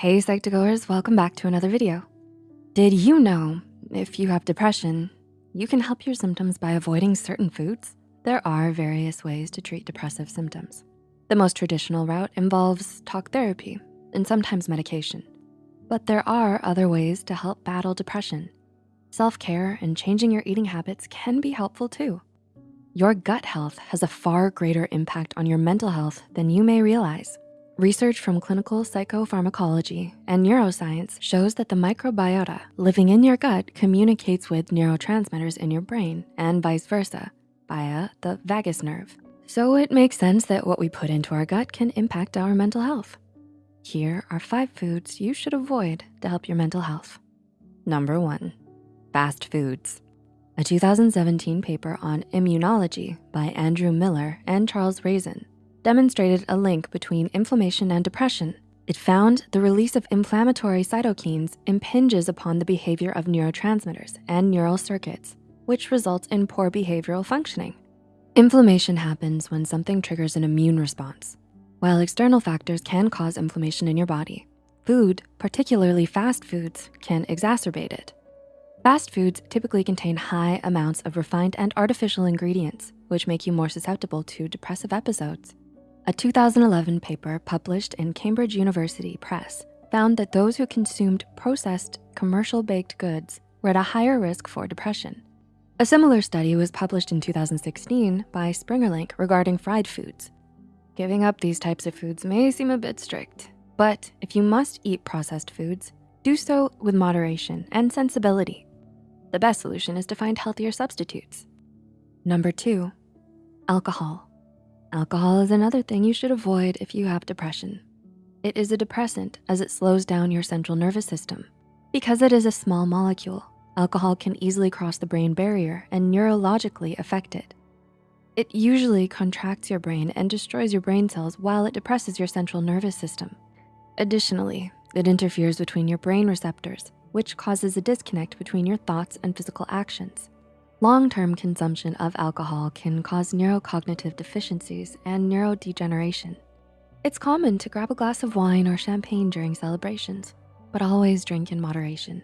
Hey Psych2Goers, welcome back to another video. Did you know if you have depression, you can help your symptoms by avoiding certain foods? There are various ways to treat depressive symptoms. The most traditional route involves talk therapy and sometimes medication. But there are other ways to help battle depression. Self-care and changing your eating habits can be helpful too. Your gut health has a far greater impact on your mental health than you may realize. Research from clinical psychopharmacology and neuroscience shows that the microbiota living in your gut communicates with neurotransmitters in your brain and vice versa via the vagus nerve. So it makes sense that what we put into our gut can impact our mental health. Here are five foods you should avoid to help your mental health. Number one, fast foods. A 2017 paper on immunology by Andrew Miller and Charles Raison demonstrated a link between inflammation and depression. It found the release of inflammatory cytokines impinges upon the behavior of neurotransmitters and neural circuits, which results in poor behavioral functioning. Inflammation happens when something triggers an immune response. While external factors can cause inflammation in your body, food, particularly fast foods, can exacerbate it. Fast foods typically contain high amounts of refined and artificial ingredients, which make you more susceptible to depressive episodes. A 2011 paper published in Cambridge University Press found that those who consumed processed commercial baked goods were at a higher risk for depression. A similar study was published in 2016 by Springerlink regarding fried foods. Giving up these types of foods may seem a bit strict, but if you must eat processed foods, do so with moderation and sensibility. The best solution is to find healthier substitutes. Number two, alcohol. Alcohol is another thing you should avoid if you have depression. It is a depressant as it slows down your central nervous system. Because it is a small molecule, alcohol can easily cross the brain barrier and neurologically affect it. It usually contracts your brain and destroys your brain cells while it depresses your central nervous system. Additionally, it interferes between your brain receptors, which causes a disconnect between your thoughts and physical actions. Long-term consumption of alcohol can cause neurocognitive deficiencies and neurodegeneration. It's common to grab a glass of wine or champagne during celebrations, but always drink in moderation.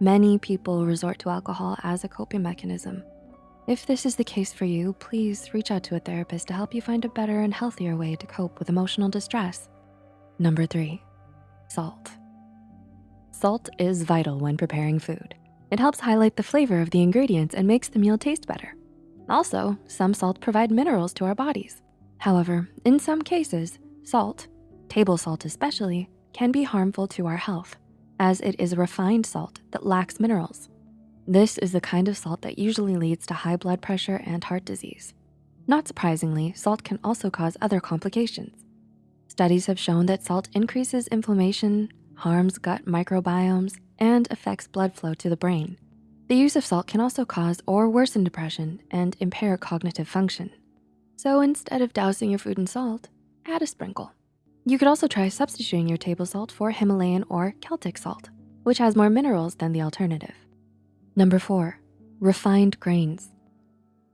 Many people resort to alcohol as a coping mechanism. If this is the case for you, please reach out to a therapist to help you find a better and healthier way to cope with emotional distress. Number three, salt. Salt is vital when preparing food. It helps highlight the flavor of the ingredients and makes the meal taste better. Also, some salt provide minerals to our bodies. However, in some cases, salt, table salt especially, can be harmful to our health as it is a refined salt that lacks minerals. This is the kind of salt that usually leads to high blood pressure and heart disease. Not surprisingly, salt can also cause other complications. Studies have shown that salt increases inflammation, harms gut microbiomes, and affects blood flow to the brain. The use of salt can also cause or worsen depression and impair cognitive function. So instead of dousing your food in salt, add a sprinkle. You could also try substituting your table salt for Himalayan or Celtic salt, which has more minerals than the alternative. Number four, refined grains.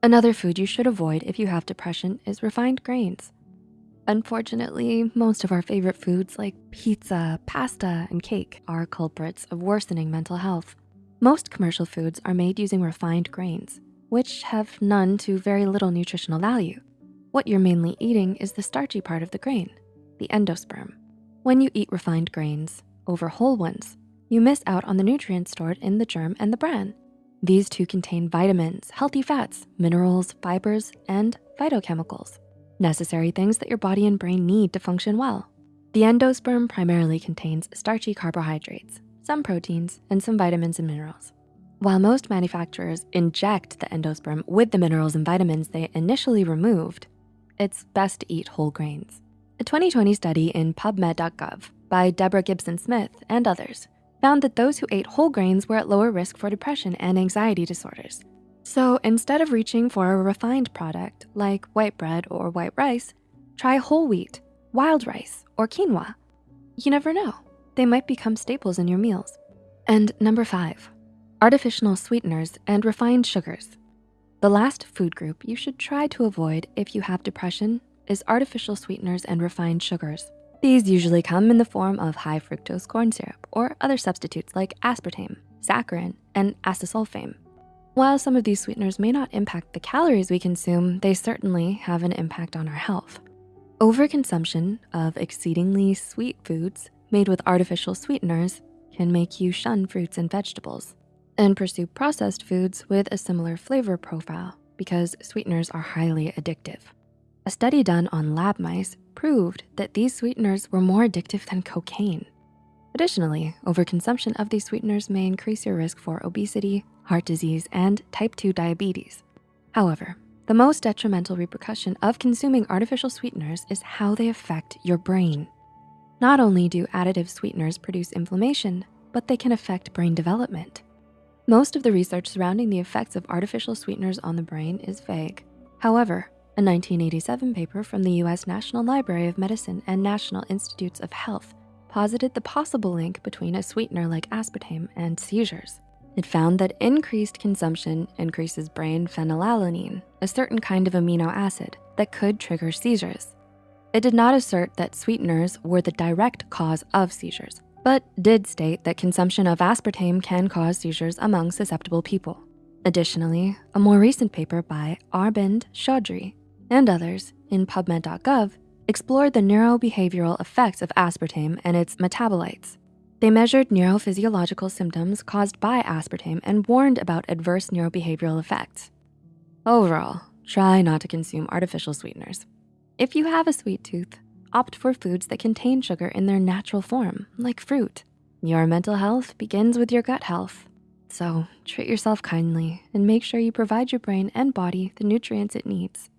Another food you should avoid if you have depression is refined grains. Unfortunately, most of our favorite foods like pizza, pasta, and cake are culprits of worsening mental health. Most commercial foods are made using refined grains, which have none to very little nutritional value. What you're mainly eating is the starchy part of the grain, the endosperm. When you eat refined grains over whole ones, you miss out on the nutrients stored in the germ and the bran. These two contain vitamins, healthy fats, minerals, fibers, and phytochemicals necessary things that your body and brain need to function well. The endosperm primarily contains starchy carbohydrates, some proteins, and some vitamins and minerals. While most manufacturers inject the endosperm with the minerals and vitamins they initially removed, it's best to eat whole grains. A 2020 study in PubMed.gov by Deborah Gibson Smith and others found that those who ate whole grains were at lower risk for depression and anxiety disorders, so instead of reaching for a refined product like white bread or white rice, try whole wheat, wild rice, or quinoa. You never know, they might become staples in your meals. And number five, artificial sweeteners and refined sugars. The last food group you should try to avoid if you have depression is artificial sweeteners and refined sugars. These usually come in the form of high fructose corn syrup or other substitutes like aspartame, saccharin, and acesulfame. While some of these sweeteners may not impact the calories we consume, they certainly have an impact on our health. Overconsumption of exceedingly sweet foods made with artificial sweeteners can make you shun fruits and vegetables and pursue processed foods with a similar flavor profile because sweeteners are highly addictive. A study done on lab mice proved that these sweeteners were more addictive than cocaine. Additionally, overconsumption of these sweeteners may increase your risk for obesity, heart disease, and type 2 diabetes. However, the most detrimental repercussion of consuming artificial sweeteners is how they affect your brain. Not only do additive sweeteners produce inflammation, but they can affect brain development. Most of the research surrounding the effects of artificial sweeteners on the brain is vague. However, a 1987 paper from the US National Library of Medicine and National Institutes of Health posited the possible link between a sweetener like aspartame and seizures. It found that increased consumption increases brain phenylalanine, a certain kind of amino acid that could trigger seizures. It did not assert that sweeteners were the direct cause of seizures, but did state that consumption of aspartame can cause seizures among susceptible people. Additionally, a more recent paper by Arbind Choudhary and others in PubMed.gov explored the neurobehavioral effects of aspartame and its metabolites. They measured neurophysiological symptoms caused by aspartame and warned about adverse neurobehavioral effects. Overall, try not to consume artificial sweeteners. If you have a sweet tooth, opt for foods that contain sugar in their natural form, like fruit. Your mental health begins with your gut health. So treat yourself kindly and make sure you provide your brain and body the nutrients it needs.